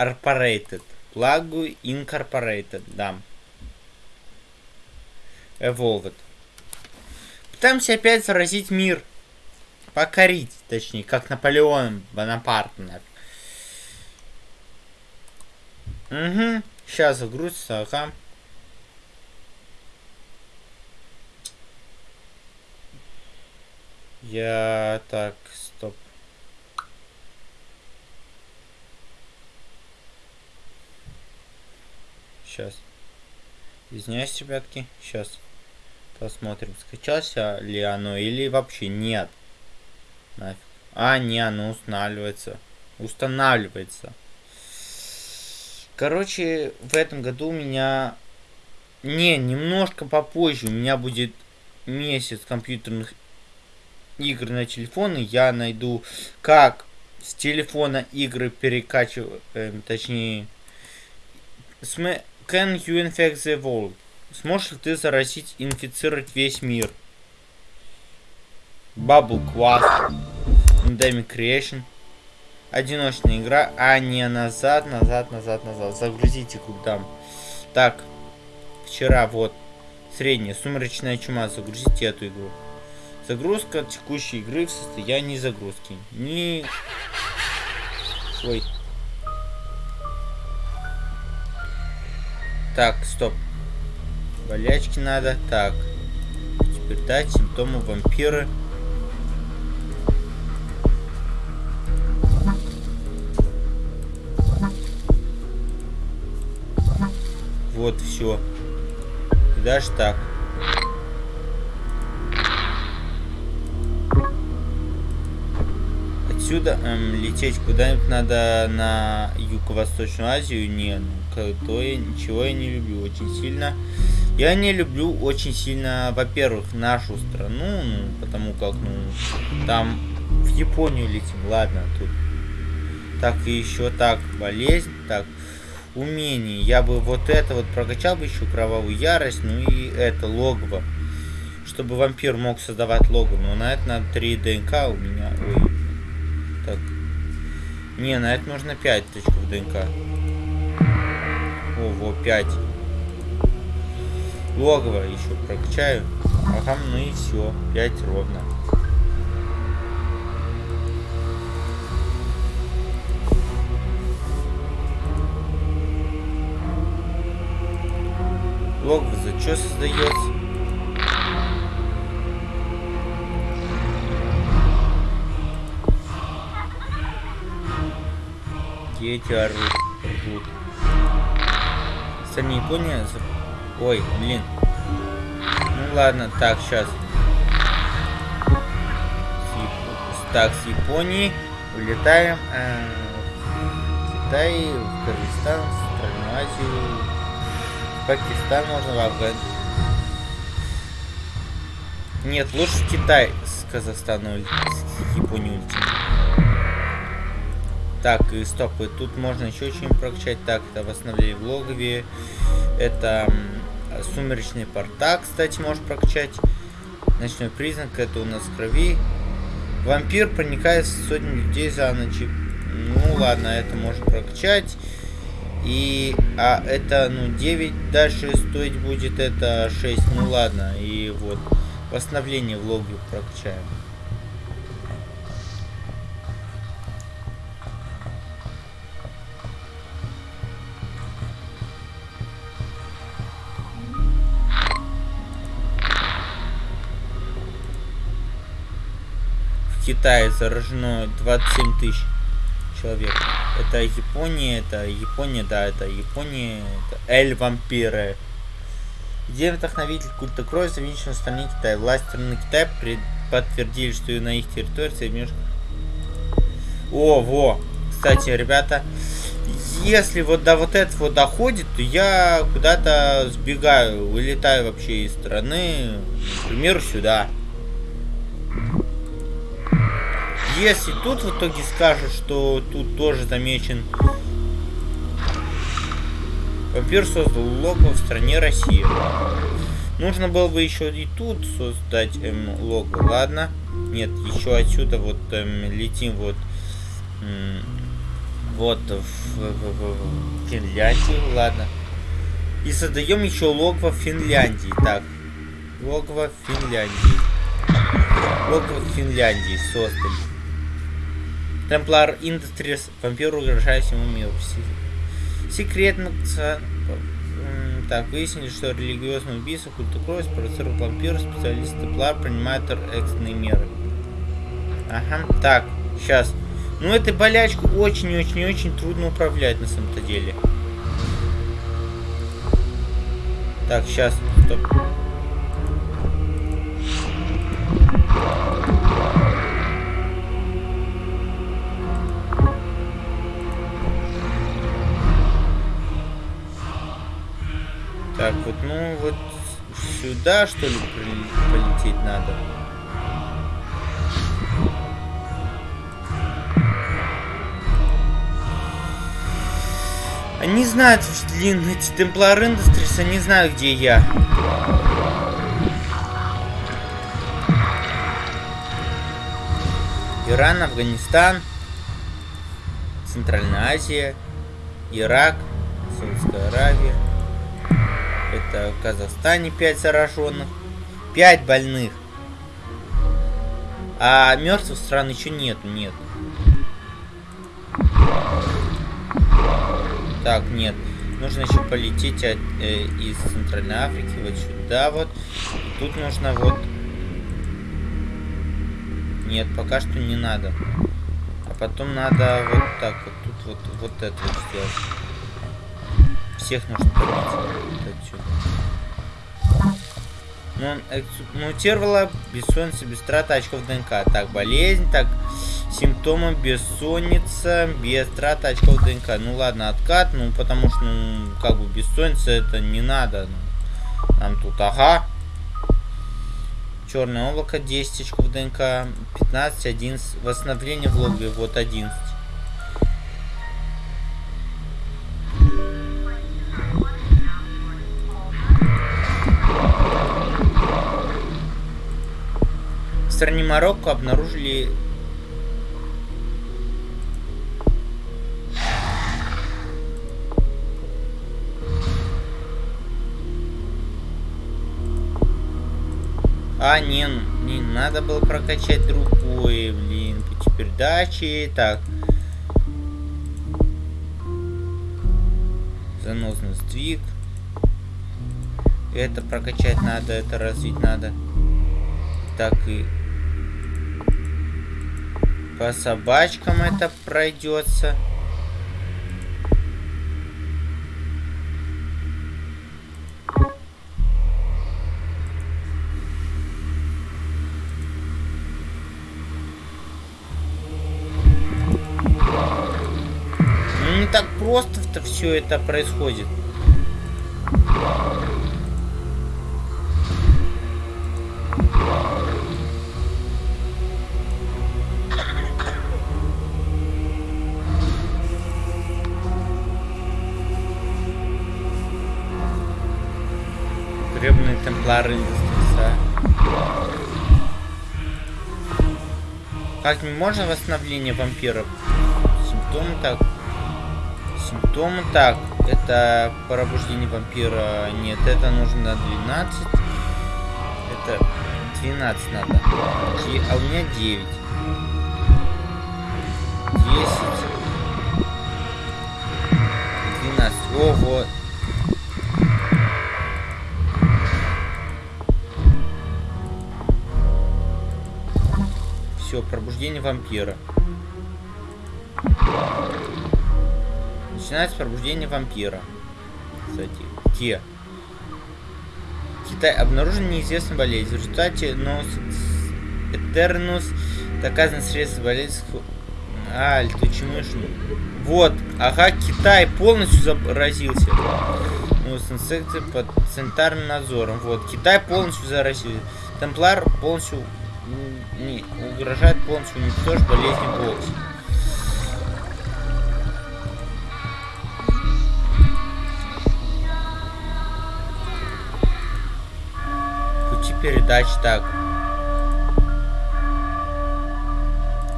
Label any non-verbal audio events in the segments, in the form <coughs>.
Incorporated. Плагу Incorporated, да. Evolved. Пытаемся опять заразить мир. Покорить, точнее, как Наполеон Бонапарт. Угу. Сейчас загрузится, ага. Я так, стоп. Сейчас. Извиняюсь, ребятки. Сейчас. Посмотрим, скачался ли оно или вообще нет. Нафиг. А, не, оно устанавливается. Устанавливается. Короче, в этом году у меня... Не, немножко попозже у меня будет месяц компьютерных игр на телефоны. Я найду, как с телефона игры перекачивать, э, точнее... Can you infect the world? Сможешь ли ты заразить, инфицировать весь мир? Bubble Quest. Endemic Creation. Одиночная игра, а не назад, назад, назад, назад. Загрузите куда. Так, вчера вот средняя сумеречная чума. Загрузите эту игру. Загрузка текущей игры в состоянии загрузки. Не... Ой. Так, стоп. Болячки надо. Так. Теперь дать симптомы вампира. Вот, все. Даже так. Отсюда эм, лететь куда-нибудь надо на Юго-Восточную Азию. Не, ну, то я, ничего я не люблю очень сильно. Я не люблю очень сильно, во-первых, нашу страну, ну, потому как, ну, там в Японию летим, ладно, тут. Так, и еще так, болезнь, так, умение. Я бы вот это вот прокачал бы еще кровавую ярость, ну и это логово. Чтобы вампир мог создавать лого. Но на это надо 3 ДНК у меня. Ой. Так. Не, на это нужно 5 точков ДНК. О, во, 5 логово еще прокачаю. Ага, ну и все. 5 ровно. Логово за что создается? Дети орут. рвут. Сами Япония Ой, блин. Ну ладно, так, сейчас. Так, с Японии улетаем э, в Китай, в Кыргызстан, в Центральную Азию, в Пакистан можно, в Афган. Нет, лучше в Китай с Казахстана, с Японии улетим. Так, и стоп, и тут можно еще что-нибудь прокачать. Так, это восстановление в логове. Это Сумеречный порта, кстати, можешь прокачать. Ночной признак, это у нас крови. Вампир проникает в сотни людей за ночь. Ну ладно, это можно прокачать. И, а это, ну, 9 дальше стоить будет, это 6, ну ладно. И вот, восстановление в логе прокачаем. Китае заражено 27 тысяч человек. Это Япония, это Япония, да, это Япония, это Эль Вампиры. Где вдохновитель культа крови завинчен в стране Китая. Власть страны Китая подтвердили, что и на их территории соединенных... О, во! Кстати, ребята, если вот до вот этого доходит, то я куда-то сбегаю, вылетаю вообще из страны, например, сюда. Если тут в итоге скажут, что тут тоже замечен Вампир создал лого в стране Россия. Нужно было бы еще и тут создать эм, лого. Ладно. Нет, еще отсюда вот эм, летим вот эм, вот в, в, в Финляндию, ладно. И создаем еще логово в Финляндии. Так, логово в Финляндии. Логово в Финляндии создали. Темплар Industries, вампир, угрожает всему миру. Секретно... Так, выяснили, что религиозный убийца, культа спровоцировал вампир, специалист Темплар принимает экстренные меры. Ага, так, сейчас. Ну, этой болячку очень-очень-очень трудно управлять на самом-то деле. Так, сейчас, стоп. Так, вот, ну, вот сюда, что ли, полететь надо? Они знают, блин, эти Темплар Industries, они знают, где я. Иран, Афганистан, Центральная Азия, Ирак, Саудовская Аравия. Это в Казахстане 5 зараженных. 5 больных. А мертвых стран еще нету, нет. Так, нет. Нужно еще полететь от, э, из Центральной Африки вот сюда вот. Тут нужно вот... Нет, пока что не надо. А потом надо вот так вот тут вот, вот это вот сделать. Всех нужно побить. отсюда. Ну, мутировала бессонница без траты очков ДНК. Так, болезнь, так, Симптомы бессонница, без траты очков ДНК. Ну ладно, откат, ну потому что, ну, как бы бессонница это не надо. Ну, нам тут, ага. Черное облако, 10 очков ДНК, 15, 11. Восстановление в логове, вот 11. Марокко обнаружили А, не, не надо было прокачать другое, блин, пути передачи. Так. Заносный сдвиг. Это прокачать надо, это развить надо. Так и по собачкам это пройдется. так просто-то все это происходит. Индустриса. Как можно восстановление вампиров? Симптомы так. Симптомы. Так, это пробуждение вампира. Нет, это нужно 12. Это 12 надо. А у меня 9. 10. 12. О, Все, пробуждение вампира. Начинается пробуждение вампира. Кстати, где? Китай обнаружен неизвестный болезнь. В результате нос Этернус доказано средство болезни. Аль, ты чмышный. Вот, ага, Китай полностью заразился. Ну, инсекты под центральным надзором. Вот, Китай полностью заразился. Темплар полностью не, угрожает полностью уничтожить болезнь Бокс. передач так.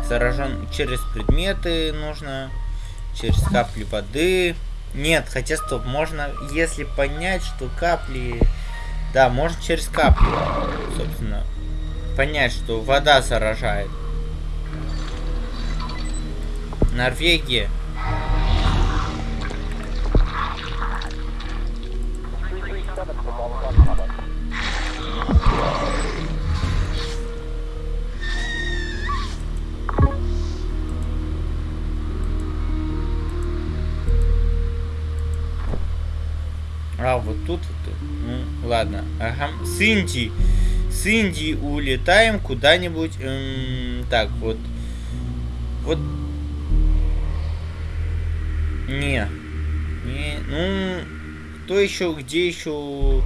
Заражен через предметы нужно. через капли воды. Нет, хотя стоп, можно, если понять, что капли... Да, можно через капли, собственно, понять, что вода заражает. Норвегия. А, вот тут, вот, ну, ладно. Ага. С Индии. С Индии улетаем куда-нибудь. Эм, так, вот. Вот. Не. Не. Ну, кто еще, где еще...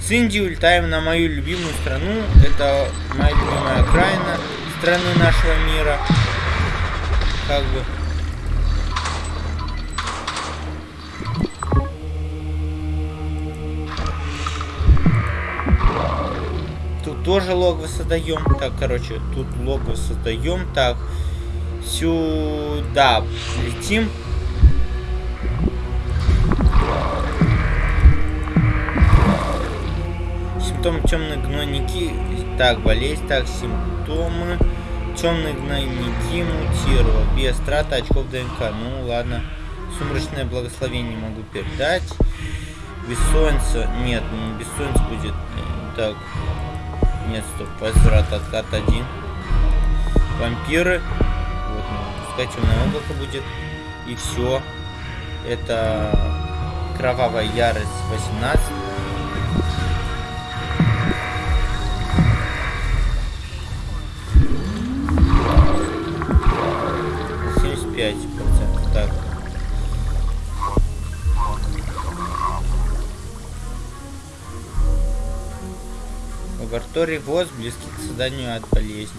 С Индии улетаем на мою любимую страну. Это моя любимая окраина страны нашего мира. Как бы. Тоже логово создаем. Так, короче, тут логово создаем. Так, сюда летим. Симптомы темные гнойники. Так, болезнь. Так, симптомы. Темные гнойники мутировал. Без траты очков ДНК. Ну, ладно. Сумрачное благословение могу передать. Бессонница. Нет, не бессонница будет. Так. Нет, стоп. Возврат откат один. Вампиры. Вот, ну, пускай темное облако будет. И все. Это кровавая ярость 18. пять процентов. Так. Лаборатории ВОЗ близки к созданию от болезни.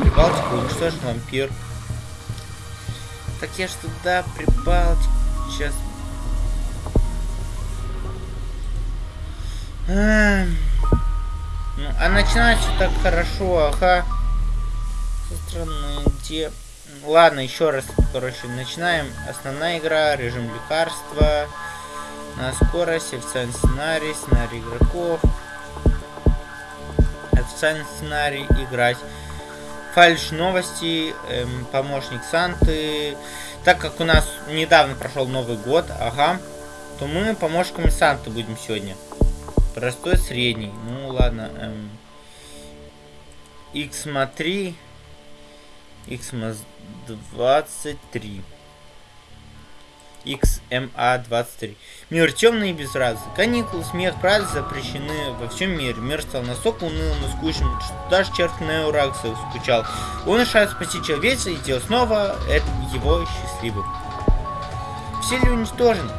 Прибалтику уничтожен вампир. Так я ж туда Прибалтику сейчас. А, ну, а начинается так хорошо, ага. Со стороны, где... Ладно, еще раз, короче, начинаем. Основная игра, режим лекарства, на скорость, официальный сценарий, сценарий игроков. Официальный сценарий играть. Фальш новости, эм, помощник Санты. Так как у нас недавно прошел Новый год, ага, то мы помощниками Санты будем сегодня. Простой, средний. Ну ладно. Эм, XMA 3. XMA 23. XMA-23. Мир темный и безрадостный. Каникулы, смех, праздник запрещены во всем мире. Мир стал настолько унылым и скучным, что даже черт Неуракса скучал. Он решает спасти человечество и делать снова это его счастливым. Все ли уничтожены?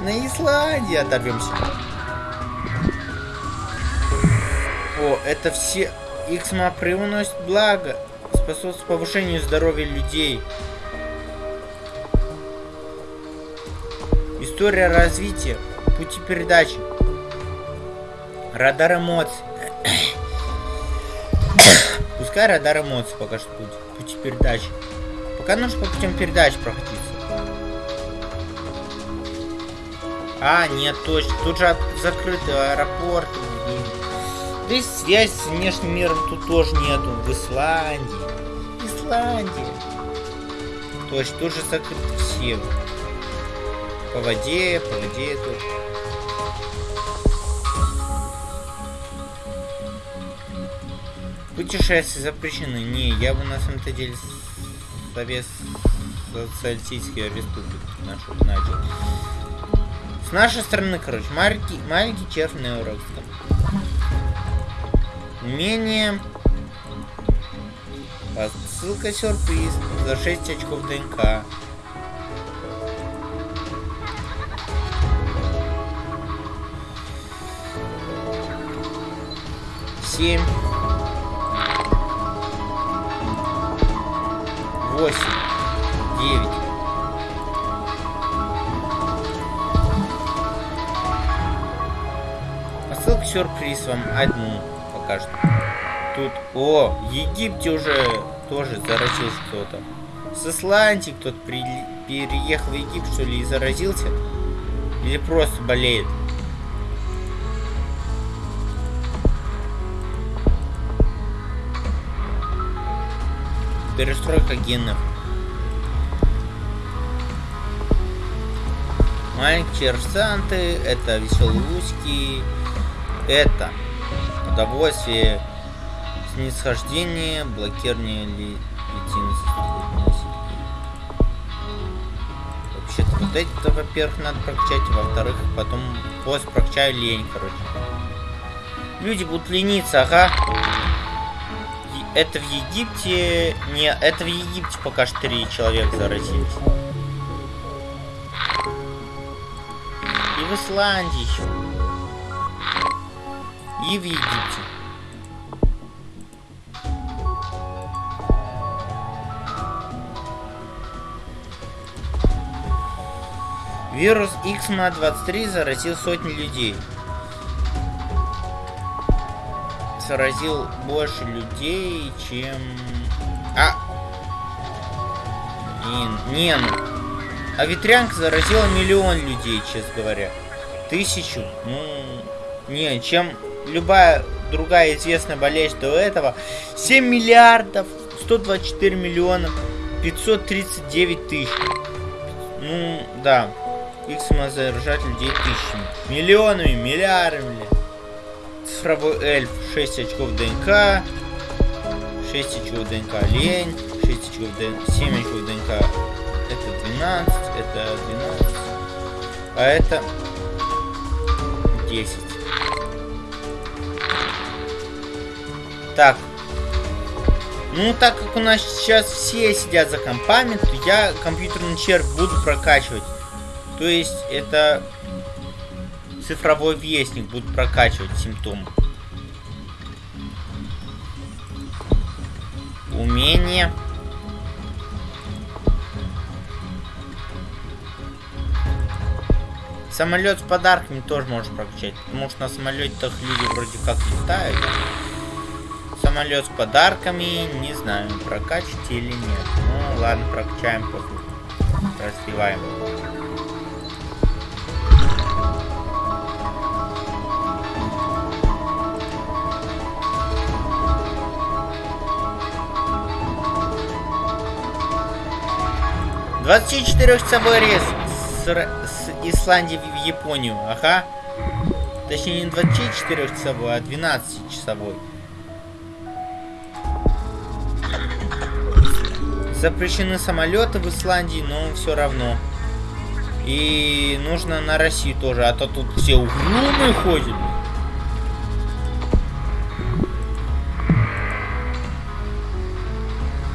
На Исландии оторвемся. О, это все... Иксма привносит благо способствует повышению здоровья людей. История развития, пути передачи, радар эмоций. <coughs> Пускай радар эмоций пока что будет, пути передачи. Пока нужно по путям передач проходиться. А, нет, точно. Тут же закрытый аэропорт. Здесь связь с внешним миром тут тоже нету. В Исландии. Исландия. То есть тут же закрыты все. По воде, по воде тут. Путешествия запрещены. Не, я бы на самом-то деле Совет Социалистической Республики нашу начал. С нашей стороны, короче, маленький, маленький на Урокском. Умение Ссылка сюрприз. За 6 очков ДНК. семь, восемь, девять. Посылка сюрприз вам. Одну что. Тут, о, в Египте уже тоже заразился кто-то. С Исландии кто-то при... переехал в Египет, что ли, и заразился? Или просто болеет? Перестройка генов. Маленькие арсанты, это веселые узкие, это удовольствие, снисхождение, блокирование ли, Вообще-то вот эти-то, во-первых, надо прокачать, во-вторых, потом после прокачаю лень, короче. Люди будут лениться, ага. Это в Египте... Не, это в Египте пока что три человека заразились. И в Исландии еще. И в Египте. Вирус XMA-23 заразил сотни людей. Заразил больше людей, чем... А! Не, не ну. А ветрянка заразила миллион людей, честно говоря. Тысячу. Ну, не, чем любая другая известная болезнь до этого. 7 миллиардов, 124 миллиона, 539 тысяч. Ну, да. Их самозаражать людей тысячами. Миллионами, миллиардами. Цифровой эльф 6 очков ДНК. 6 очков ДНК лень. 6 очков ДНК. 7 очков ДНК. Это 12. Это 12. А это 10. Так. Ну, так как у нас сейчас все сидят за компами, то я компьютерный червь буду прокачивать. То есть это цифровой вестник будет прокачивать симптомы. Умение. Самолет с подарками тоже можешь прокачать, потому что на самолете-то люди вроде как летают. Самолет с подарками, не знаю, прокачать или нет. Ну ладно, прокачаем, пофиг. Развиваем. Двадцать четырехчасовой рейс с, с Исландии в Японию, ага. Точнее не 24 часовой, а 12 Запрещены самолеты в Исландии, но все равно. И нужно на Россию тоже, а то тут все угрюмые ходят.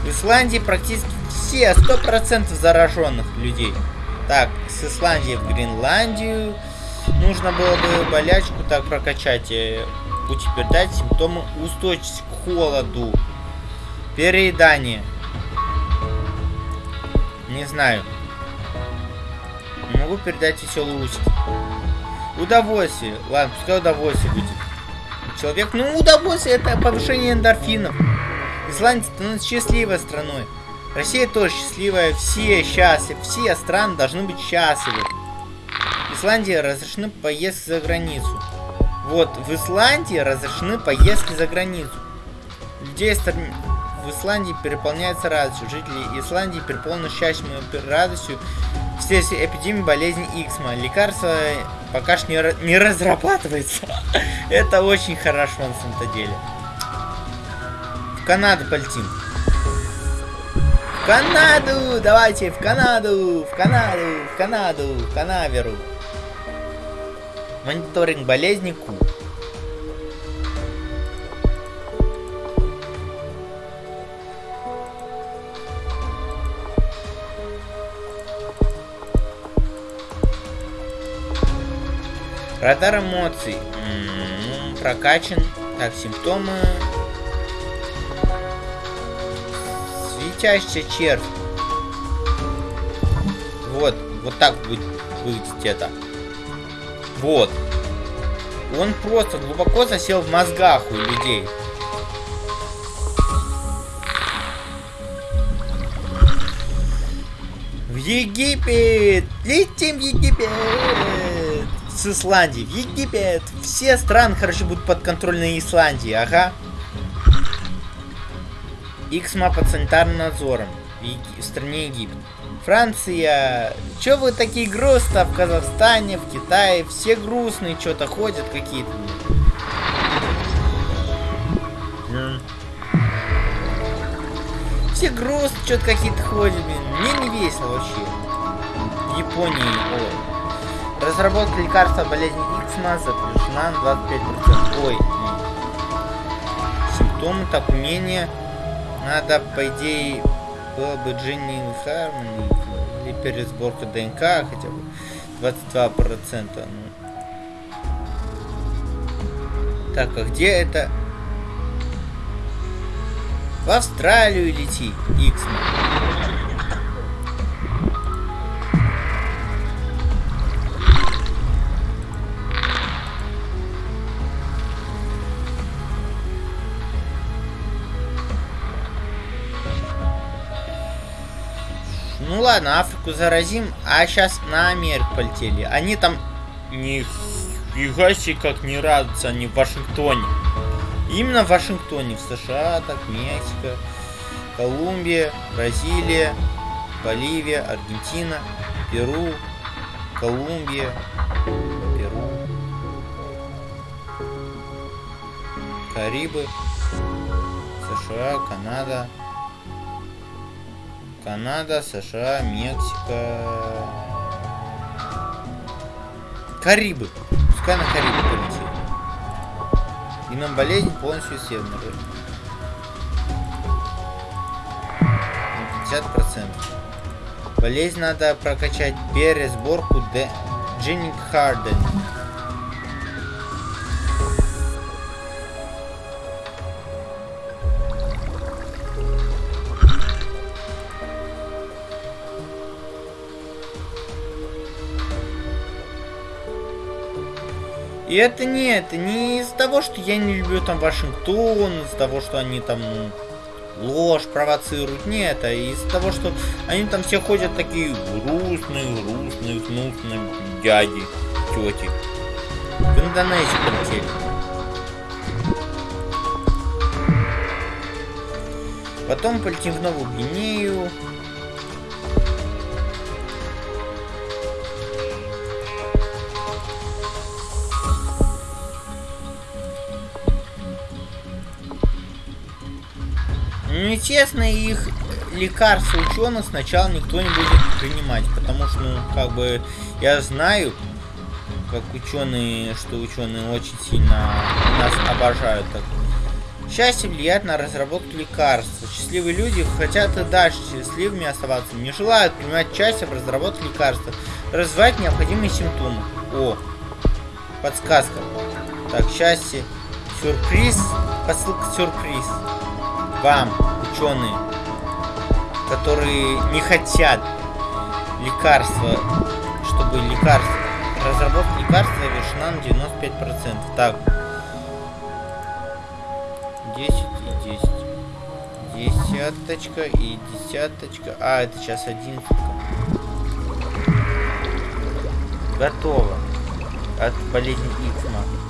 В Исландии практически все, 100% зараженных людей. Так, с Исландии в Гренландию. Нужно было бы болячку так прокачать. Э, Пути передать симптомы устойчивости к холоду. Переедание. Не знаю. могу передать веселый усик. Удовольствие. Ладно, пускай удовольствие будет. Человек, ну удовольствие это повышение эндорфинов. Исландия становится счастливой страной. Россия тоже счастливая, все счастливы, все страны должны быть счастливы. Исландии разрешены поездки за границу. Вот, в Исландии разрешены поездки за границу. Людей в Исландии переполняется радостью. Жители Исландии переполнены счастьем и радостью все эпидемии болезни Иксма. Лекарство пока что не, не разрабатывается. <laughs> Это очень хорошо на самом-то деле. В Канаду полетим. Канаду! Давайте, в Канаду! В Канаду! В Канаду! В Канаверу! Мониторинг болезни Ку. Радар эмоций. М -м, прокачан. Так, симптомы. Светящийся червь. Вот, вот так будет выглядеть это. Вот. Он просто глубоко засел в мозгах у людей. В Египет! Летим в Египет! С Исландии. В Египет! Все страны, короче, будут под контролем Исландии, ага. Иксма под санитарным надзором в, в стране Египет. Франция, чё вы такие грустно в Казахстане, в Китае, все грустные что-то ходят какие-то. Все грустно что-то какие-то ходят, блин. Мне не весело вообще. Японии, ой. Разработка лекарства болезни Иксма запрещена на 25%. Ой. Симптомы, так, умения. Надо, по идее, было бы Джинни Хармони или пересборка ДНК хотя бы 22%. Ну. Так, а где это? В Австралию лети, Иксман. Ну ладно, Африку заразим, а сейчас на Америку полетели. Они там нифига себе как не радуются, они в Вашингтоне. Именно в Вашингтоне, в США, так, Мексика, Колумбия, Бразилия, Боливия, Аргентина, Перу, Колумбия, Перу, Карибы, США, Канада, Канада, США, Мексика. Карибы. Пускай на Карибы полетит. И нам болезнь полностью исследована. 50%. Болезнь надо прокачать пересборку. Дженник Харден. И это не это, не из-за того, что я не люблю там Вашингтон, из-за того, что они там ложь провоцируют, нет, а из-за того, что они там все ходят такие грустные, грустные, гнусные дяди, тети. В Индонезию полетели. Потом полетим в Новую Гвинею. Ну, честно, их лекарства ученых сначала никто не будет принимать, потому что, ну, как бы, я знаю, как ученые, что ученые очень сильно нас обожают. Так. Счастье влияет на разработку лекарств. Счастливые люди хотят и дальше счастливыми оставаться, не желают принимать участие в разработке лекарства, развивать необходимые симптомы. О, подсказка. Так, счастье, сюрприз, посылка сюрприз вам, ученые, которые не хотят лекарства, чтобы лекарство, разработка лекарства завершена на 95%. Так. 10 и 10. Десяточка и десяточка. А, это сейчас одиннадцатка. Готово. От болезни Иксма.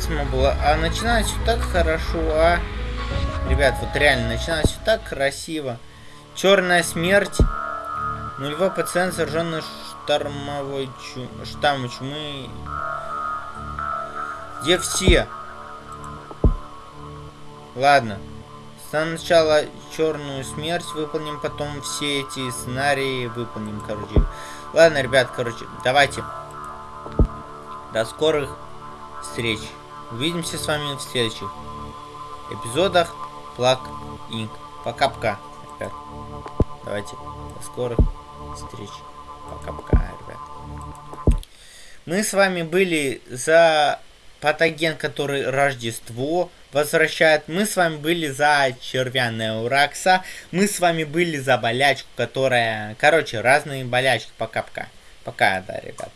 Иксма была. А начиналось все так хорошо, а? Ребят, вот реально, начиналось все так красиво. Черная смерть. Нулевой пациент, зараженный штормовой чу... штаммом чумы. Где все? Ладно. Сначала черную смерть выполним, потом все эти сценарии выполним, короче. Ладно, ребят, короче, давайте. До скорых встреч. Увидимся с вами в следующих эпизодах Плак Инк. Пока-пока, ребят. Давайте до скорых встреч. Пока-пока, ребят. Мы с вами были за патоген, который Рождество возвращает. Мы с вами были за червя Неуракса. Мы с вами были за болячку, которая... Короче, разные болячки. Пока-пока. Пока, да, ребят.